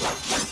Let's go.